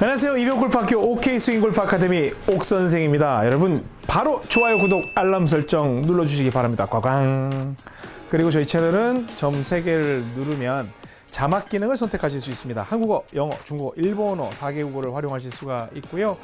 안녕하세요. 이병골프학교 OK 스윙골프 아카데미 옥선생입니다. 여러분 바로 좋아요, 구독, 알람 설정 눌러주시기 바랍니다. 꽝꽝. 그리고 저희 채널은 점 3개를 누르면 자막 기능을 선택하실 수 있습니다. 한국어, 영어, 중국어, 일본어 4개국어를 활용하실 수가 있고요.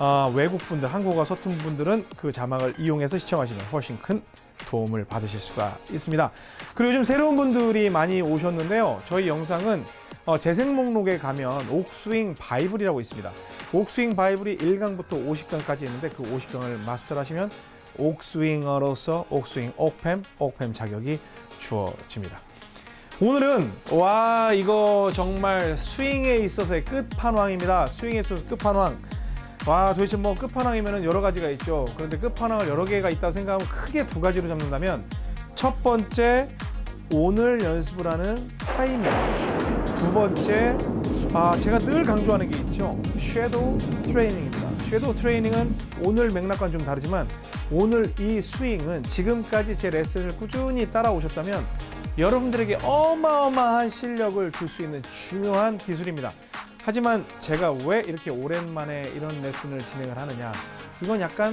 아, 외국 분들, 한국어 서툰 분들은 그 자막을 이용해서 시청하시면 훨씬 큰 도움을 받으실 수가 있습니다. 그리고 요즘 새로운 분들이 많이 오셨는데요. 저희 영상은 어, 재생 목록에 가면 옥스윙 바이블이라고 있습니다. 옥스윙 바이블이 1강부터 50강까지 있는데 그 50강을 마스터하시면 옥스윙어로서 옥스윙 옥팸, 옥팸 자격이 주어집니다. 오늘은 와 이거 정말 스윙에 있어서의 끝판왕입니다. 스윙에 있어서 끝판왕. 와 도대체 뭐 끝판왕이면 여러 가지가 있죠. 그런데 끝판왕을 여러 개가 있다고 생각하면 크게 두 가지로 잡는다면 첫 번째 오늘 연습을 하는 타이밍. 두 번째 아 제가 늘 강조하는 게 있죠. 섀도우 트레이닝입니다. 섀도우 트레이닝은 오늘 맥락과는 좀 다르지만 오늘 이 스윙은 지금까지 제 레슨을 꾸준히 따라오셨다면 여러분들에게 어마어마한 실력을 줄 수 있는 중요한 기술입니다. 하지만 제가 왜 이렇게 오랜만에 이런 레슨을 진행을 하느냐 이건 약간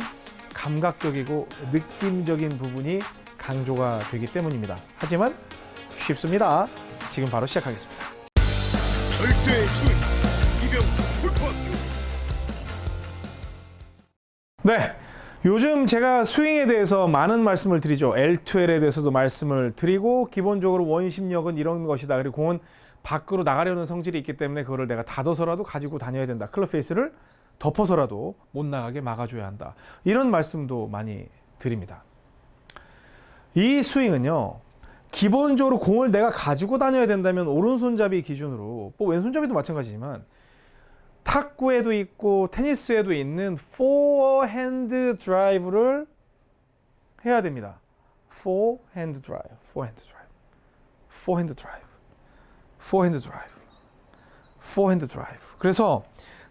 감각적이고 느낌적인 부분이 강조가 되기 때문입니다. 하지만 쉽습니다. 지금 바로 시작하겠습니다. 절대의 스윙 이병 골프학교 네. 요즘 제가 스윙에 대해서 많은 말씀을 드리죠. L2L에 대해서도 말씀을 드리고 기본적으로 원심력은 이런 것이다. 그리고 공은 밖으로 나가려는 성질이 있기 때문에 그거를 내가 닫아서라도 가지고 다녀야 된다. 클럽 페이스를 덮어서라도 못 나가게 막아줘야 한다. 이런 말씀도 많이 드립니다. 이 스윙은요. 기본적으로 공을 내가 가지고 다녀야 된다면 오른손잡이 기준으로 뭐 왼손잡이도 마찬가지지만 탁구에도 있고 테니스에도 있는 포어핸드 드라이브를 해야 됩니다. 포핸드 드라이브, 포핸드 드라이브, 포핸드 드라이브, 포핸드 드라이브, 포핸드 드라이브. 그래서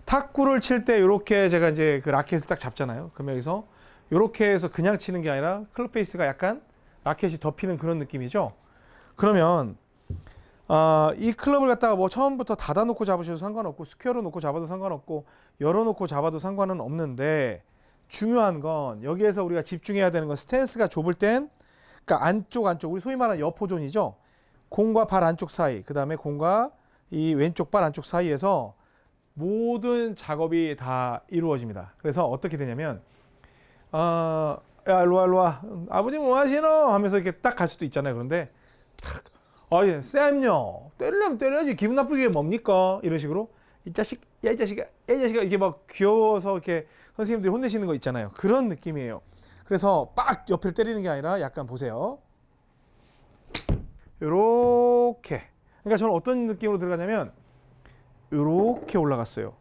탁구를 칠 때 이렇게 제가 이제 그 라켓을 딱 잡잖아요. 그럼 여기서 이렇게 해서 그냥 치는 게 아니라 클럽 페이스가 약간 라켓이 덮이는 그런 느낌이죠. 그러면 아, 이 클럽을 갖다가 뭐 처음부터 닫아놓고 잡으셔도 상관없고 square로 놓고 잡아도 상관없고 열어놓고 잡아도 상관은 없는데 중요한 건 여기에서 우리가 집중해야 되는 건 스탠스가 좁을 땐 그러니까 안쪽 안쪽 우리 소위 말하는 여포존이죠. 공과 발 안쪽 사이 그 다음에 공과 이 왼쪽 발 안쪽 사이에서 모든 작업이 다 이루어집니다. 그래서 어떻게 되냐면 어, 야 일로와 일로와 아버님 뭐 하시노 하면서 이렇게 딱 갈 수도 있잖아요. 그런데 탁 아, 예, 쌤요. 때리려면 때려야지. 기분 나쁘게 뭡니까? 이런 식으로. 이 자식, 야, 이 자식아, 야, 이 자식아. 이렇게 막 귀여워서 이렇게 선생님들이 혼내시는 거 있잖아요. 그런 느낌이에요. 그래서 빡 옆을 때리는 게 아니라 약간 보세요. 요렇게. 그러니까 저는 어떤 느낌으로 들어가냐면, 요렇게 올라갔어요.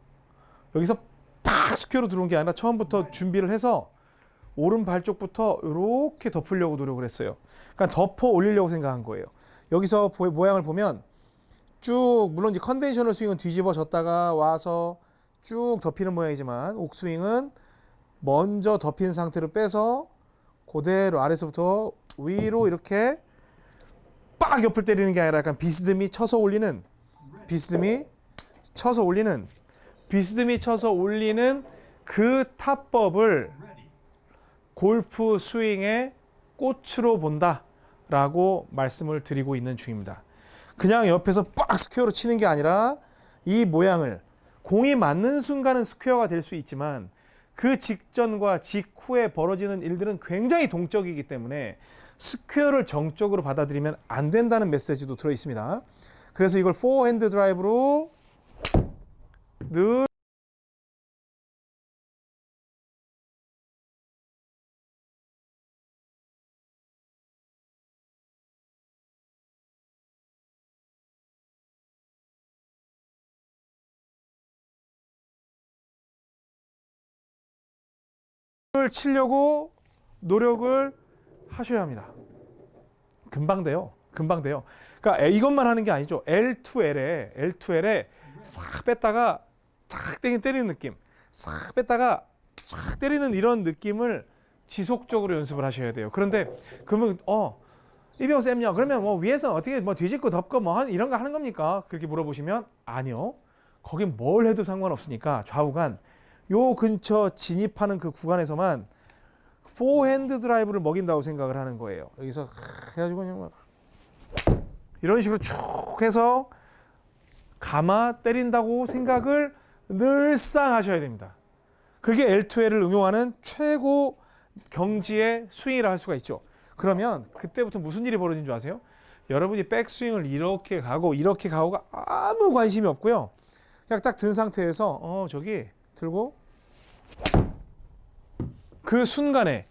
여기서 팍 square로 들어온 게 아니라 처음부터 준비를 해서 오른 발 쪽부터 요렇게 덮으려고 노력을 했어요. 그러니까 덮어 올리려고 생각한 거예요. 여기서 보, 모양을 보면 쭉 물론 이제 conventional 스윙은 뒤집어졌다가 와서 쭉 덮이는 모양이지만 옥스윙은 먼저 덮인 상태로 빼서 그대로 아래서부터 위로 이렇게 빡 옆을 때리는 게 아니라 약간 비스듬히 쳐서 올리는 비스듬히 쳐서 올리는 비스듬히 쳐서 올리는 그 타법을 골프 스윙의 꽃으로 본다. 라고 말씀을 드리고 있는 중입니다. 그냥 옆에서 빡 square로 치는 게 아니라 이 모양을 공이 맞는 순간은 스퀘어가 될 수 있지만 그 직전과 직후에 벌어지는 일들은 굉장히 동적이기 때문에 square를 정적으로 받아들이면 안 된다는 메시지도 들어 있습니다. 그래서 이걸 포핸드 드라이브로 늘 을 치려고 노력을 하셔야 합니다. 금방 돼요. 금방 돼요. 그러니까 이것만 하는 게 아니죠. L2L에 L2L에 싹 뺐다가 쫙 때리는 느낌. 싹 뺐다가 쫙 때리는 이런 느낌을 지속적으로 연습을 하셔야 돼요. 그런데 그러면 어 이병 쌤요. 그러면 뭐 위에서 어떻게 뭐 뒤집고 덮고 뭐 한, 이런 거 하는 겁니까? 그렇게 물어보시면 아니요. 거긴 뭘 해도 상관없으니까 좌우간 요 근처 진입하는 그 구간에서만 포핸드 드라이브를 먹인다고 생각을 하는 거예요. 여기서 해가지고 그냥 막 이런 식으로 쭉 해서 감아 때린다고 생각을 늘상 하셔야 됩니다. 그게 L2L을 응용하는 최고 경지의 스윙이라 할 수가 있죠. 그러면 그때부터 무슨 일이 벌어진 줄 아세요? 여러분이 백스윙을 이렇게 가고 이렇게 가고가 아무 관심이 없고요. 그냥 딱 든 상태에서 어 저기 들고 그 순간에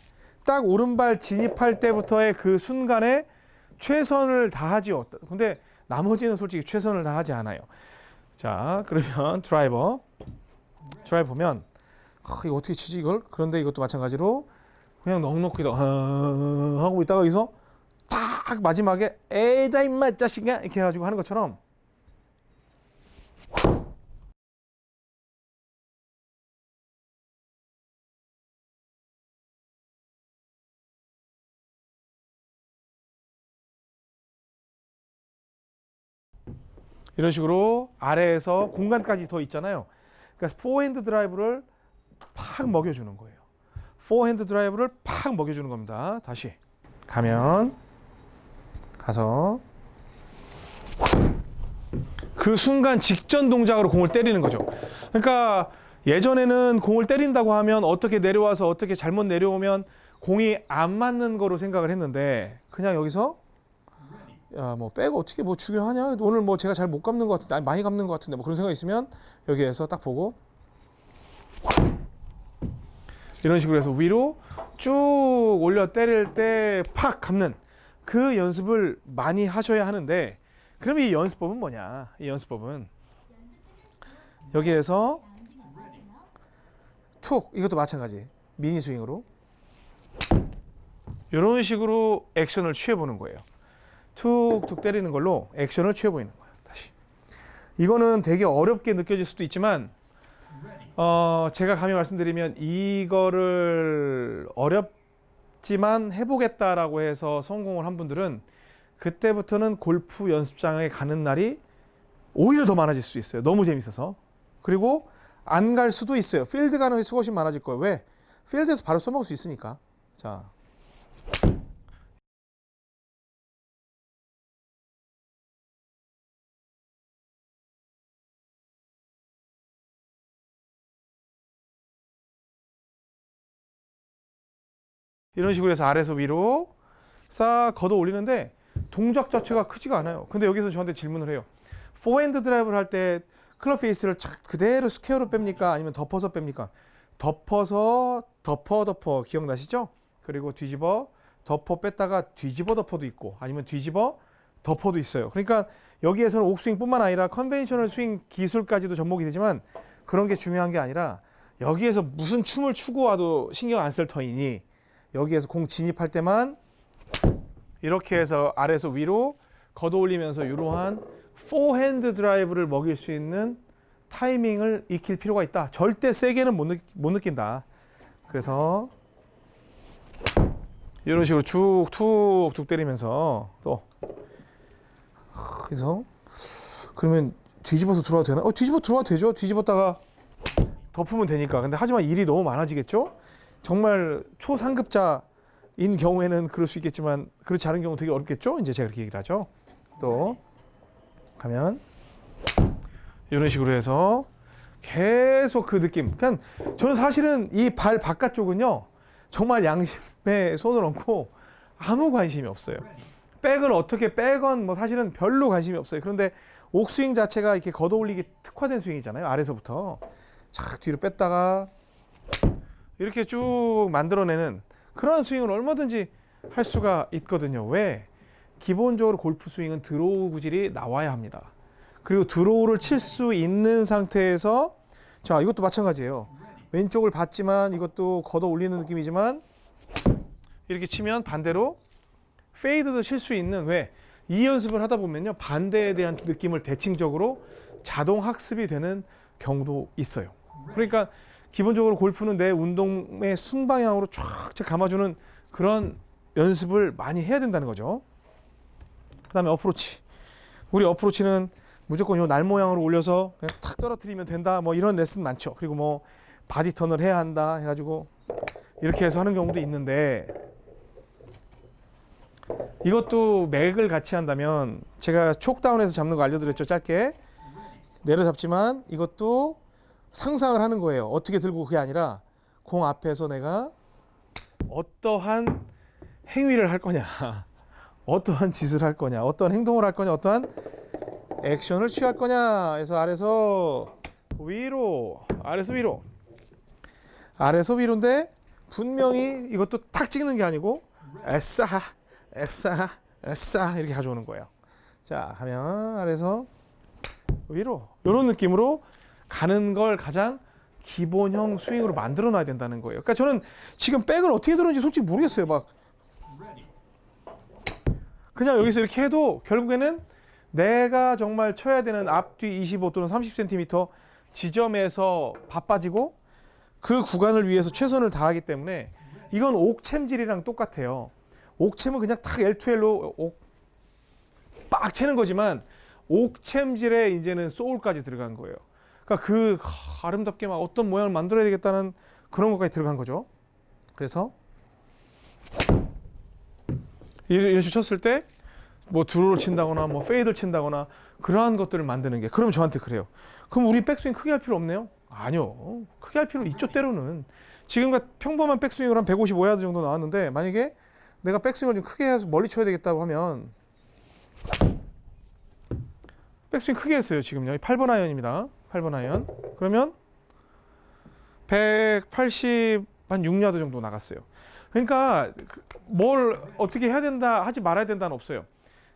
딱 오른발 진입할 때부터의 그 순간에 최선을 다하지요. 근데 나머지는 솔직히 최선을 다하지 않아요. 자 그러면 드라이버 드라이버 보면 아, 이거 어떻게 치지 이걸? 그런데 이것도 마찬가지로 그냥 넉넉히 더 하고 있다가 여기서 딱 마지막에 에다 임마 자식아 이렇게 해가지고 하는 것처럼 이런 식으로 아래에서 공간까지 더 있잖아요. 그러니까 포핸드 드라이브를 팍 먹여주는 거예요. 포핸드 드라이브를 팍 먹여주는 겁니다. 다시 가면 가서 그 순간 직전 동작으로 공을 때리는 거죠. 그러니까 예전에는 공을 때린다고 하면 어떻게 내려와서 어떻게 잘못 내려오면 공이 안 맞는 거로 생각을 했는데 그냥 여기서 야뭐 백가 어떻게 뭐 중요하냐? 오늘 뭐 제가 잘 못 감는 것 같은데 많이 감는 것 같은데 뭐 그런 생각이 있으면 여기에서 딱 보고. 이런 식으로 해서 위로 쭉 올려 때릴 때 팍 감는 그 연습을 많이 하셔야 하는데 그럼 이 연습법은 뭐냐? 이 연습법은 여기에서 툭 이것도 마찬가지. 미니 스윙으로. 이런 식으로 액션을 취해 보는 거예요. 툭툭 때리는 걸로 액션을 취해 보이는 거예요. 다시. 이거는 되게 어렵게 느껴질 수도 있지만 어, 제가 감히 말씀드리면 이거를 어렵지만 해보겠다라고 해서 성공을 한 분들은 그때부터는 골프 연습장에 가는 날이 오히려 더 많아질 수 있어요. 너무 재밌어서. 그리고 안 갈 수도 있어요. 필드 가는 횟수가 훨씬 많아질 거예요. 왜? 필드에서 바로 써먹을 수 있으니까. 자, 이런 식으로 해서 아래에서 위로 싹 걷어 올리는데 동작 자체가 크지가 않아요. 근데 여기서 저한테 질문을 해요. 포핸드 드라이브를 할 때 club face를 착 그대로 square로 뺍니까? 아니면 덮어서 뺍니까? 덮어서 덮어 덮어 기억나시죠? 그리고 뒤집어 덮어 뺐다가 뒤집어 덮어도 있고 아니면 뒤집어 덮어도 있어요. 그러니까 여기에서는 옥스윙뿐만 아니라 conventional 스윙 기술까지도 접목이 되지만 그런 게 중요한 게 아니라 여기에서 무슨 춤을 추고 와도 신경 안 쓸 터이니 여기에서 공 진입할 때만 이렇게 해서 아래에서 위로 걷어 올리면서 이러한 포핸드 드라이브를 먹일 수 있는 타이밍을 익힐 필요가 있다. 절대 세게는 못, 느, 못 느낀다. 그래서 이런 식으로 쭉 툭툭 때리면서 또 그래서 그러면 뒤집어서 들어와도 되나? 어, 뒤집어 들어와도 되죠. 뒤집었다가 덮으면 되니까. 근데 하지만 일이 너무 많아지겠죠? 정말 초상급자인 경우에는 그럴 수 있겠지만 그렇지 않은 경우 되게 어렵겠죠? 이제 제가 그렇게 얘기를 하죠. 또 가면 이런 식으로 해서 계속 그 느낌. 그러니까 저는 사실은 이 발 바깥쪽은요. 정말 양심에 손을 얹고 아무 관심이 없어요. 백을 어떻게 빼건 뭐 사실은 별로 관심이 없어요. 그런데 옥스윙 자체가 이렇게 걷어 올리기 특화된 스윙이잖아요. 아래서부터 착 뒤로 뺐다가 이렇게 쭉 만들어내는 그런 스윙을 얼마든지 할 수가 있거든요. 왜? 기본적으로 골프 스윙은 draw 구질이 나와야 합니다. 그리고 draw를 칠 수 있는 상태에서 자 이것도 마찬가지예요. 왼쪽을 봤지만 이것도 걷어 올리는 느낌이지만 이렇게 치면 반대로 페이드도 칠 수 있는 왜? 이 연습을 하다 보면요 반대에 대한 느낌을 대칭적으로 자동 학습이 되는 경우도 있어요. 그러니까 기본적으로 골프는 내 운동의 순방향으로 쫙 감아주는 그런 연습을 많이 해야 된다는 거죠. 그 다음에 어프로치. 우리 어프로치는 무조건 요 날 모양으로 올려서 그냥 탁 떨어뜨리면 된다. 뭐 이런 레슨 많죠. 그리고 뭐 body turn을 해야 한다 해가지고 이렇게 해서 하는 경우도 있는데 이것도 맥을 같이 한다면 제가 choke down해서 잡는 거 알려드렸죠 짧게 내려잡지만 이것도 상상을 하는 거예요. 어떻게 들고 그게 아니라 공 앞에서 내가 어떠한 행위를 할 거냐 어떠한 짓을 할 거냐 어떠한 행동을 할 거냐 어떠한 액션을 취할 거냐 해서 아래서 위로 아래서 위로. 아래서 위로인데 분명히 이것도 탁 찍는 게 아니고 에싸 에싸 에싸 이렇게 가져오는 거예요. 자 하면 아래서 위로. 이런 느낌으로 가는 걸 가장 기본형 스윙으로 만들어 놔야 된다는 거예요. 그러니까 저는 지금 백을 어떻게 들었는지 솔직히 모르겠어요. 막 그냥 여기서 이렇게 해도 결국에는 내가 정말 쳐야 되는 앞뒤 25 또는 30cm 지점에서 바빠지고 그 구간을 위해서 최선을 다하기 때문에 이건 옥챔질이랑 똑같아요. 옥챔은 그냥 탁 L2L로 빡 채는 거지만 옥챔질에 이제는 소울까지 들어간 거예요. 그러니까 그 하, 아름답게 막 어떤 모양을 만들어야 되겠다는 그런 것까지 들어간 거죠. 그래서 이런 쳤을 때 뭐 draw를 친다거나 뭐 fade를 친다거나 그러한 것들을 만드는 게 그럼 저한테 그래요. 그럼 우리 백스윙 크게 할 필요 없네요? 아니요. 크게 할 필요 있죠 때로는. 지금과 평범한 백스윙을 한 155야드 정도 나왔는데 만약에 내가 백스윙을 좀 크게 해서 멀리 쳐야 되겠다고 하면 백스윙 크게 했어요 지금요 8번 아이언입니다 8번 아이언 그러면 180 한 6야드 정도 나갔어요 그러니까 그- 뭘 어떻게 해야 된다 하지 말아야 된다는 없어요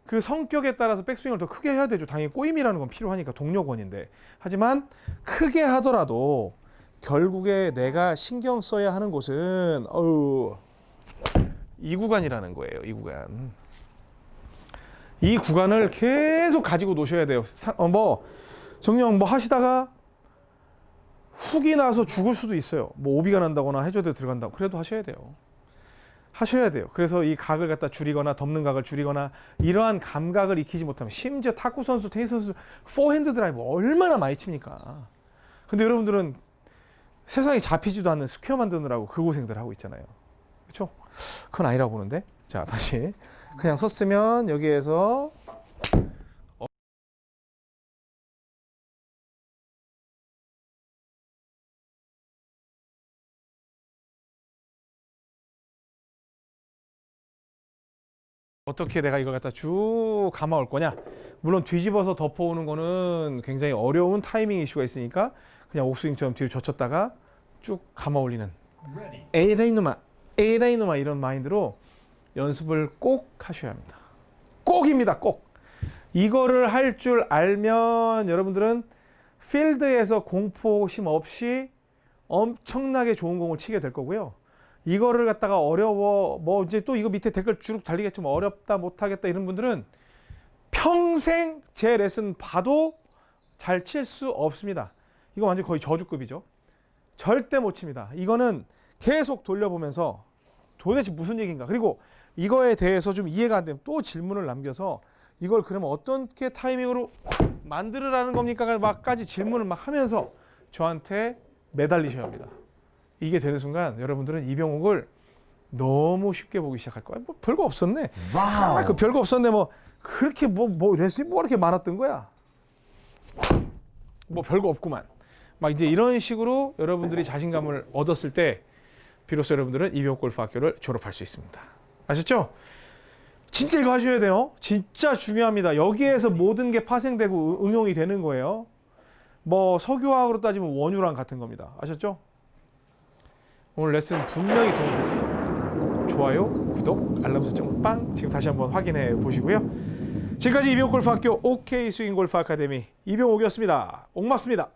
그 성격에 따라서 백스윙을 더 크게 해야 되죠 당연히 꼬임이라는 건 필요하니까 동력원인데 하지만 크게 하더라도 결국에 내가 신경 써야 하는 곳은 어우 이 구간이라는 거예요. 이 구간. 이 구간을 계속 가지고 노셔야 돼요. 사- 어, 뭐 정령 뭐 하시다가 훅이 나서 죽을 수도 있어요. 뭐 OB가 난다거나 해저드 들어간다. 그래도 하셔야 돼요. 하셔야 돼요. 그래서 이 각을 갖다 줄이거나 덮는 각을 줄이거나 이러한 감각을 익히지 못하면 심지어 탁구 선수, 테니스 선수 포핸드 드라이브 얼마나 많이 칩니까? 근데 여러분들은 세상에 잡히지도 않는 square 만드느라고 그 고생들 하고 있잖아요. 그렇죠? 그건 아니라고 보는데. 자, 다시 그냥 섰으면 여기에서 어떻게 내가 이걸 갖다 쭉 감아올 거냐? 물론 뒤집어서 덮어오는 거는 굉장히 어려운 타이밍 이슈가 있으니까 그냥 옥스윙처럼 뒤로 젖혔다가 쭉 감아 올리는 에이레이누마 에이레이누마 이런 마인드로 연습을 꼭 하셔야 합니다. 꼭입니다. 꼭. 이거를 할 줄 알면 여러분들은 필드에서 공포심 없이 엄청나게 좋은 공을 치게 될 거고요. 이거를 갖다가 어려워 뭐 이제 또 이거 밑에 댓글 쭉 달리겠지만 어렵다 못하겠다 이런 분들은 평생 제 레슨 봐도 잘 칠 수 없습니다. 이거 완전 거의 저주급이죠. 절대 못 칩니다. 이거는 계속 돌려보면서 도대체 무슨 얘기인가. 그리고 이거에 대해서 좀 이해가 안 되면 또 질문을 남겨서 이걸 그러면 어떻게 타이밍으로 만들으라는 겁니까? 막까지 질문을 막 하면서 저한테 매달리셔야 합니다. 이게 되는 순간 여러분들은 이병옥을 너무 쉽게 보기 시작할 거야. 뭐 별거 없었네. 아, 그 별거 없었네. 뭐 그렇게 뭐뭐 레슨이 뭐 이렇게 많았던 거야. 뭐 별거 없구만. 막 이제 이런 식으로 여러분들이 자신감을 얻었을 때 비로소 여러분들은 이병옥 골프 학교를 졸업할 수 있습니다. 아셨죠? 진짜 이거 하셔야 돼요. 진짜 중요합니다. 여기에서 모든 게 파생되고 응- 응용이 되는 거예요. 뭐 석유화학으로 따지면 원유랑 같은 겁니다. 아셨죠? 오늘 레슨 분명히 도움 됐을 겁니다. 좋아요, 구독, 알람 설정 빵 지금 다시 한번 확인해 보시고요. 지금까지 이병옥 골프 학교 OK 스윙 골프 아카데미 이병옥이었습니다. 옥맞습니다.